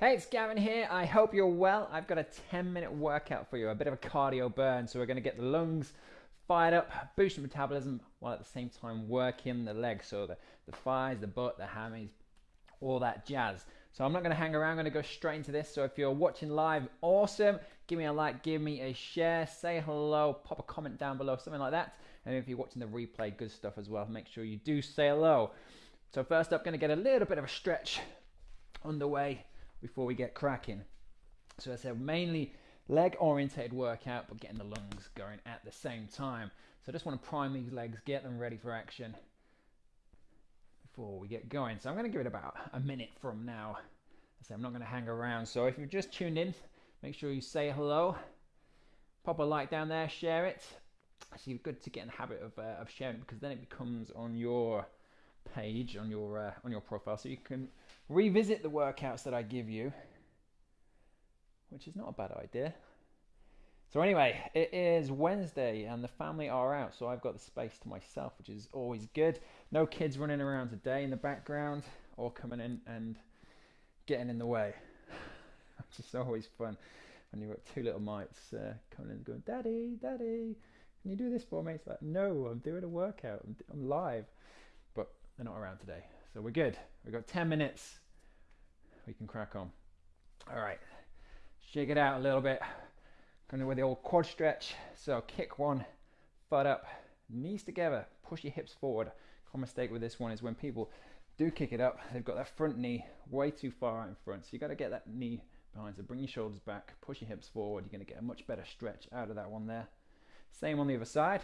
Hey, it's Gavin here. I hope you're well. I've got a 10 minute workout for you, a bit of a cardio burn. So, we're going to get the lungs fired up, boost your metabolism while at the same time working the legs. So, the, the thighs, the butt, the hammies, all that jazz. So, I'm not going to hang around, I'm going to go straight into this. So, if you're watching live, awesome. Give me a like, give me a share, say hello, pop a comment down below, something like that. And if you're watching the replay, good stuff as well. Make sure you do say hello. So, first up, going to get a little bit of a stretch underway before we get cracking. So as I said mainly leg orientated workout, but getting the lungs going at the same time. So I just want to prime these legs, get them ready for action before we get going. So I'm going to give it about a minute from now. I say I'm not going to hang around. So if you've just tuned in, make sure you say hello, pop a like down there, share it. Actually, good to get in the habit of, uh, of sharing because then it becomes on your page on your uh, on your profile, so you can revisit the workouts that I give you, which is not a bad idea. So anyway, it is Wednesday and the family are out, so I've got the space to myself, which is always good. No kids running around today in the background or coming in and getting in the way. It's just always fun when you've got two little mites uh, coming in and going, "Daddy, Daddy, can you do this for me?" It's like, "No, I'm doing a workout. I'm, I'm live." But they're not around today. So we're good. We've got 10 minutes. We can crack on. All right. Shake it out a little bit. Going with the old quad stretch. So kick one, butt up, knees together, push your hips forward. Common mistake with this one is when people do kick it up, they've got that front knee way too far out in front. So you got to get that knee behind. So bring your shoulders back, push your hips forward. You're going to get a much better stretch out of that one there. Same on the other side.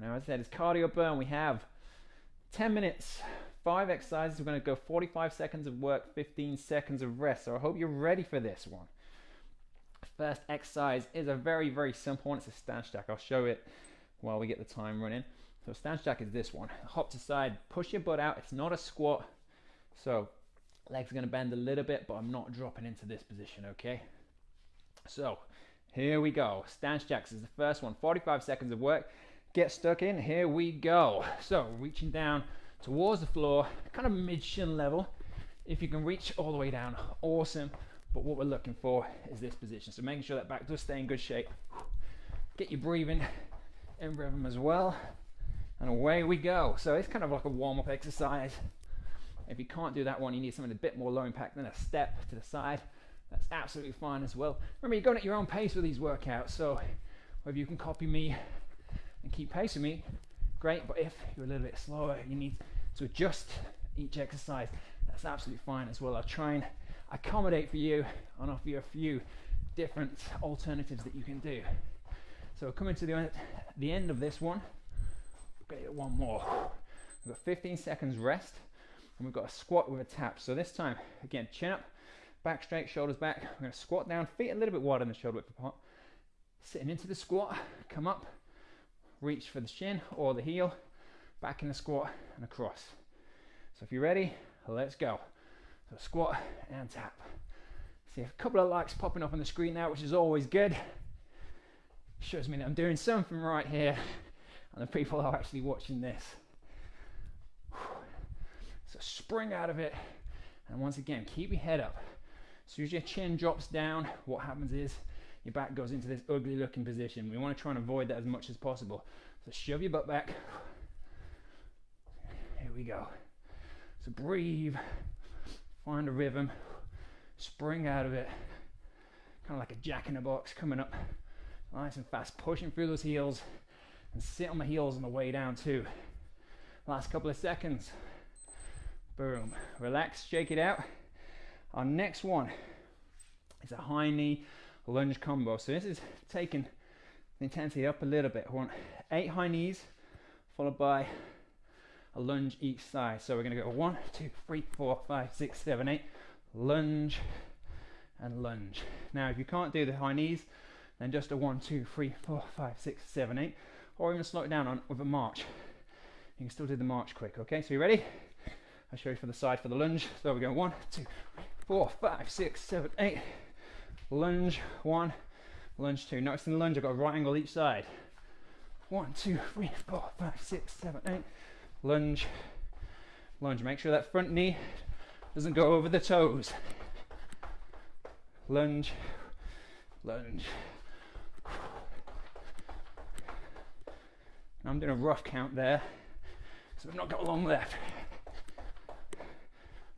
Now, as I said, it's cardio burn. We have 10 minutes, five exercises. We're going to go 45 seconds of work, 15 seconds of rest. So I hope you're ready for this one. First exercise is a very, very simple one. It's a stance jack. I'll show it while we get the time running. So stance jack is this one. Hop to side, push your butt out. It's not a squat. So legs are going to bend a little bit, but I'm not dropping into this position, okay? So here we go. Stance jacks is the first one. 45 seconds of work get stuck in. Here we go. So reaching down towards the floor, kind of mid shin level. If you can reach all the way down, awesome. But what we're looking for is this position. So making sure that back does stay in good shape. Get your breathing in rhythm as well. And away we go. So it's kind of like a warm up exercise. If you can't do that one, you need something a bit more low impact than a step to the side. That's absolutely fine as well. Remember, you're going at your own pace with these workouts. So if you can copy me and keep pace with me, great. But if you're a little bit slower, you need to adjust each exercise. That's absolutely fine as well. I'll try and accommodate for you and offer you a few different alternatives that you can do. So we're coming to the, the end of this one, to one more. We've got 15 seconds rest and we've got a squat with a tap. So this time, again, chin up, back straight, shoulders back. We're going to squat down, feet a little bit wider than the shoulder width apart. Sitting into the squat, come up, reach for the shin or the heel, back in the squat and across. So if you're ready, let's go. So squat and tap. See a couple of likes popping up on the screen now, which is always good. Shows me that I'm doing something right here and the people are actually watching this. So spring out of it and once again, keep your head up. As soon as your chin drops down, what happens is your back goes into this ugly looking position. We want to try and avoid that as much as possible. So shove your butt back. Here we go. So breathe, find a rhythm, spring out of it, kind of like a jack in a box coming up nice and fast, pushing through those heels and sit on the heels on the way down too. Last couple of seconds. Boom. Relax, shake it out. Our next one is a high knee lunge combo. So this is taking the intensity up a little bit. I want eight high knees followed by a lunge each side. So we're going to go one, two, three, four, five, six, seven, eight. Lunge and lunge. Now, if you can't do the high knees, then just a one, two, three, four, five, six, seven, eight, or even slow it down on with a march. You can still do the march quick. Okay, so you ready? I'll show you from the side for the lunge. So we go one, two, three, four, five, six, seven, eight lunge, one, lunge two. Notice in the lunge, I've got a right angle each side. One, two, three, four, five, six, seven, eight. Lunge, lunge. Make sure that front knee Doesn't go over the toes. Lunge, lunge. I'm doing a rough count there, so I've not got a long left.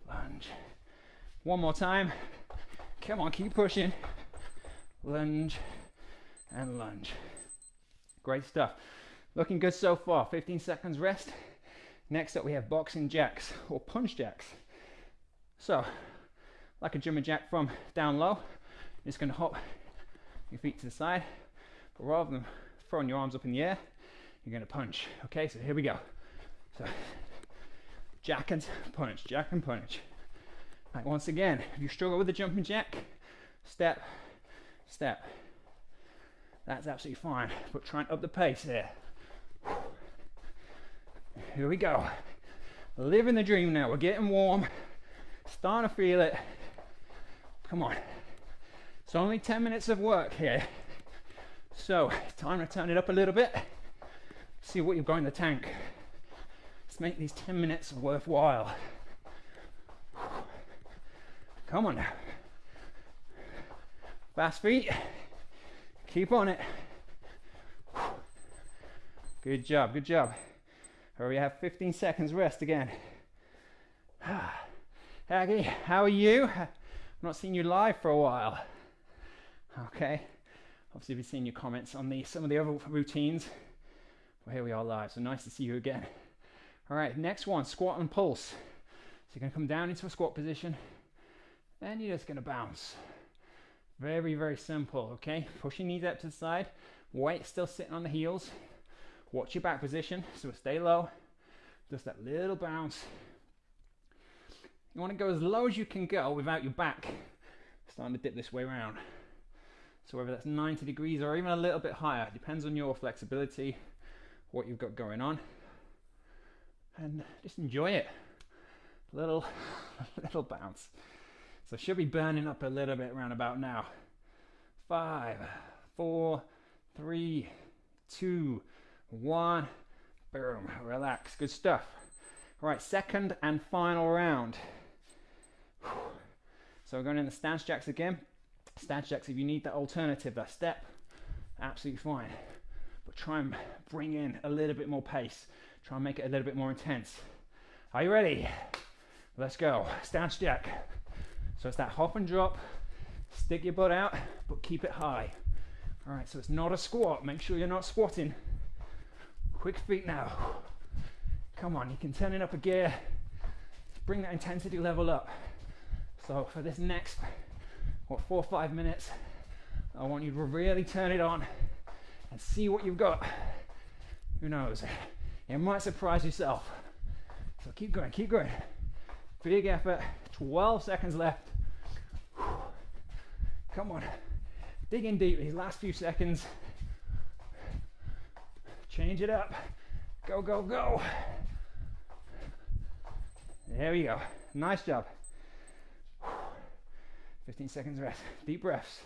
Lunge. One more time. Come on, keep pushing. Lunge and lunge. Great stuff. Looking good so far. 15 seconds rest. Next up, we have boxing jacks or punch jacks. So, like a jumping jack from down low, you're just going to hop your feet to the side, but rather than throwing your arms up in the air, you're going to punch. Okay, so here we go. So, jack and punch, jack and punch. Right, once again, if you struggle with the jumping jack, step, step. That's absolutely fine, but try and up the pace here. Here we go. Living the dream now. We're getting warm. Starting to feel it. Come on. It's only 10 minutes of work here. So, time to turn it up a little bit. See what you've got in the tank. Let's make these 10 minutes worthwhile. Come on now. Fast feet. Keep on it. Good job, good job. Or we have 15 seconds rest again. Aggie, how are you? I've not seen you live for a while. Okay. Obviously, we've seen your comments on the some of the other routines. Well, here we are live, so nice to see you again. All right, next one, squat and pulse. So you're gonna come down into a squat position, and you're just gonna bounce. Very, very simple, okay? Push your knees up to the side, weight still sitting on the heels, Watch your back position, so stay low. Just that little bounce. You want to go as low as you can go without your back starting to dip this way around. So whether that's 90 degrees or even a little bit higher, depends on your flexibility, what you've got going on. And just enjoy it. Little, little bounce. So should be burning up a little bit around about now. Five, four, three, two, one, boom, relax, good stuff. All right, second and final round. So we're going in the stance jacks again. Stance jacks, if you need that alternative, that step, absolutely fine. But try and bring in a little bit more pace. Try and make it a little bit more intense. Are you ready? Let's go. Stance jack. So it's that hop and drop. Stick your butt out, but keep it high. All right, so it's not a squat. Make sure you're not squatting. Quick feet now. Come on, you can turn it up a gear. Bring that intensity level up. So for this next, what, four or five minutes, I want you to really turn it on and see what you've got. Who knows? It might surprise yourself. So keep going, keep going. Big effort. 12 seconds left. Come on. Dig in deep these last few seconds. Change it up. Go, go, go. There we go. Nice job. 15 seconds rest. Deep breaths.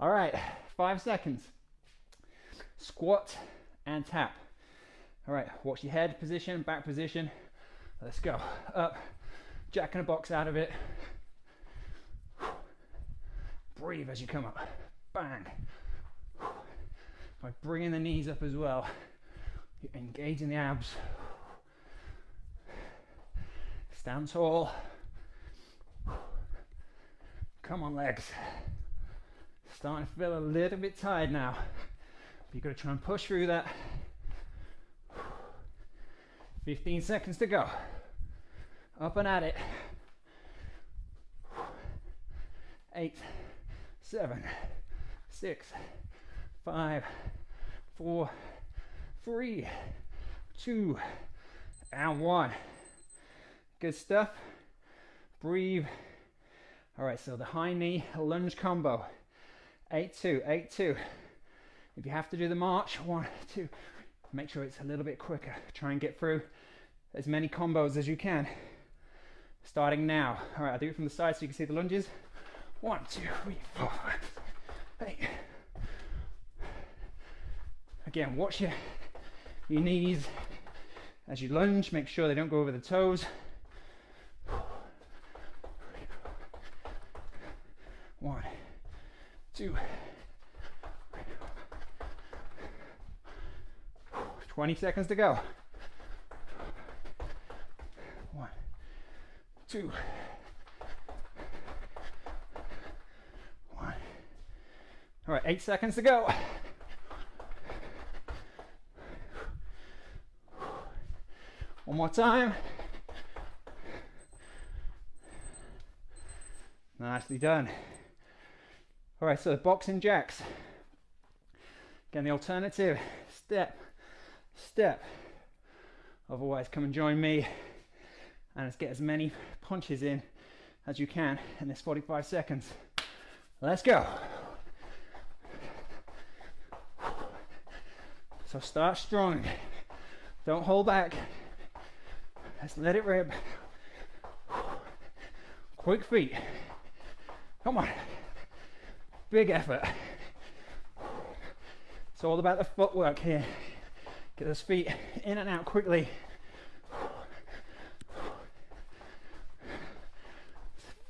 All right, five seconds. Squat and tap. All right, watch your head position, back position. Let's go. Up, jack in a box out of it. Breathe as you come up. Bang. By bringing the knees up as well, you're engaging the abs. Stand tall. Come on, legs. Starting to feel a little bit tired now. But you've got to try and push through that. 15 seconds to go. Up and at it. Eight seven, six, five, four, three, two, and one. Good stuff. Breathe. All right, so the high knee lunge combo. Eight, two, eight, two. If you have to do the march, one, two, make sure it's a little bit quicker. Try and get through as many combos as you can. Starting now. All right, I'll do it from the side so you can see the lunges. One, two, three, four, five, eight. Again, watch your, your knees As you lunge, make sure they don't go over the toes. One, two, 20 seconds to go. One, two, one. All right, eight seconds to go. One more time. Nicely done. All right, so the boxing jacks. Again, the alternative step, step. Otherwise, come and join me and let's get as many punches in as you can in this 45 seconds. Let's go. So start strong. Don't hold back. Let's let it rip. Quick feet. Come on. Big effort. It's all about the footwork here. Get those feet in and out quickly.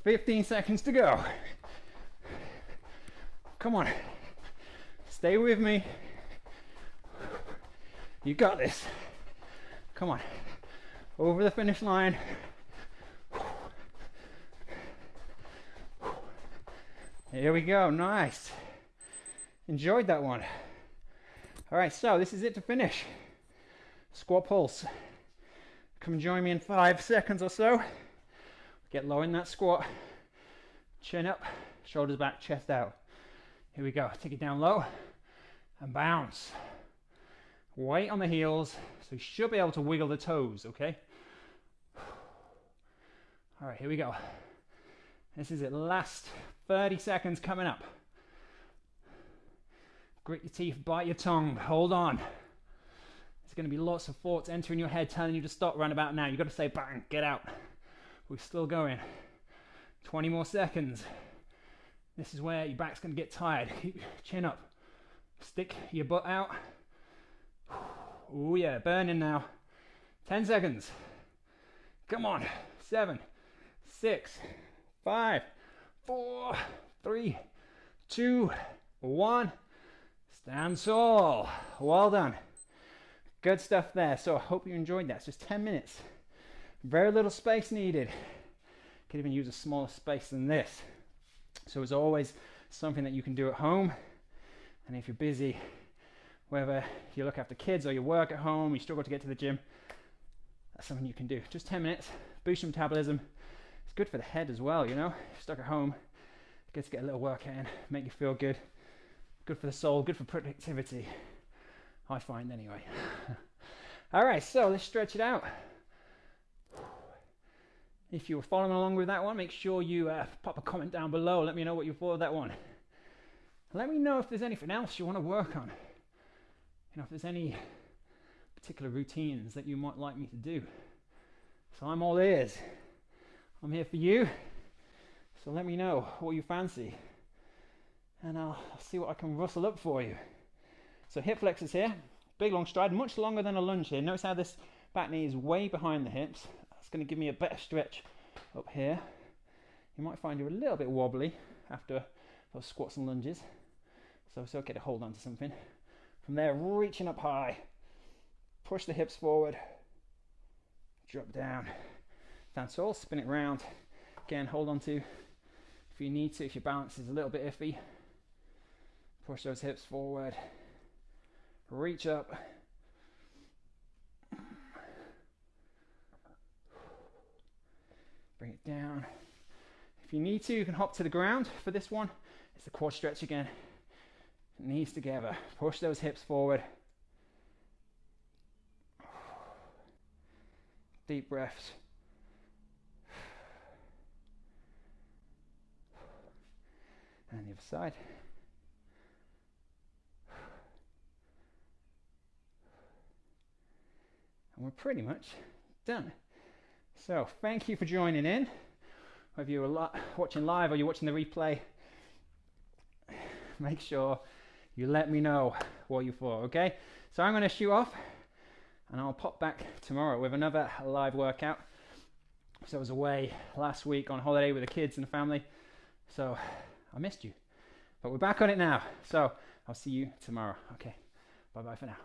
15 seconds to go. Come on. Stay with me. You got this. Come on. Over the finish line. Here we go. Nice. Enjoyed that one. All right, so this is it to finish. Squat pulse. Come join me in five seconds or so. Get low in that squat. Chin up, shoulders back, chest out. Here we go. Take it down low and bounce. Weight on the heels, so you should be able to wiggle the toes, okay? All right, here we go. This is it. Last 30 seconds coming up. Grit your teeth, bite your tongue, hold on. There's going to be lots of thoughts entering your head telling you to stop right about now. You've got to say bang, get out. We're still going. 20 more seconds. This is where your back's going to get tired. Keep chin up. Stick your butt out. Oh yeah, burning now. 10 seconds. Come on. Seven, six, five, four, three, two, one. Stand tall. Well done. Good stuff there. So I hope you enjoyed that. It's just 10 minutes. Very little space needed. Could even use a smaller space than this. So it's always something that you can do at home. And if you're busy, whether you look after kids or you work at home, you struggle to get to the gym, that's something you can do. Just 10 minutes, boost your metabolism. It's good for the head as well, you know. If stuck at home, good to get a little workout in, make you feel good. Good for the soul, good for productivity. I find anyway. All right, so let's stretch it out. If you were following along with that one, make sure you uh, pop a comment down below. Let me know what you thought of that one. Let me know if there's anything else you want to work on. You know, if there's any particular routines that you might like me to do. So I'm all ears. I'm here for you. So let me know what you fancy. And I'll see what I can rustle up for you. So hip flexors here. Big long stride, much longer than a lunge here. Notice how this back knee is way behind the hips. That's going to give me a better stretch up here. You might find you're a little bit wobbly after those squats and lunges. So it's okay to hold on to something. From there, reaching up high. Push the hips forward. Drop down. Stand tall, spin it round. Again, hold on to if you need to, if your balance is a little bit iffy. Push those hips forward. Reach up Bring it down. If you need to, you can hop to the ground. For this one, it's the quad stretch again. Knees together. Push those hips forward. Deep breaths. And the other side. And we're pretty much done. So, thank you for joining in. Whether you're watching live or you're watching the replay, make sure you let me know what you thought, okay? So, I'm going to shoot off. and I'll pop back tomorrow with another live workout. So I was away last week on holiday with the kids and the family, so I missed you. But we're back on it now. So I'll see you tomorrow. Okay, bye bye for now.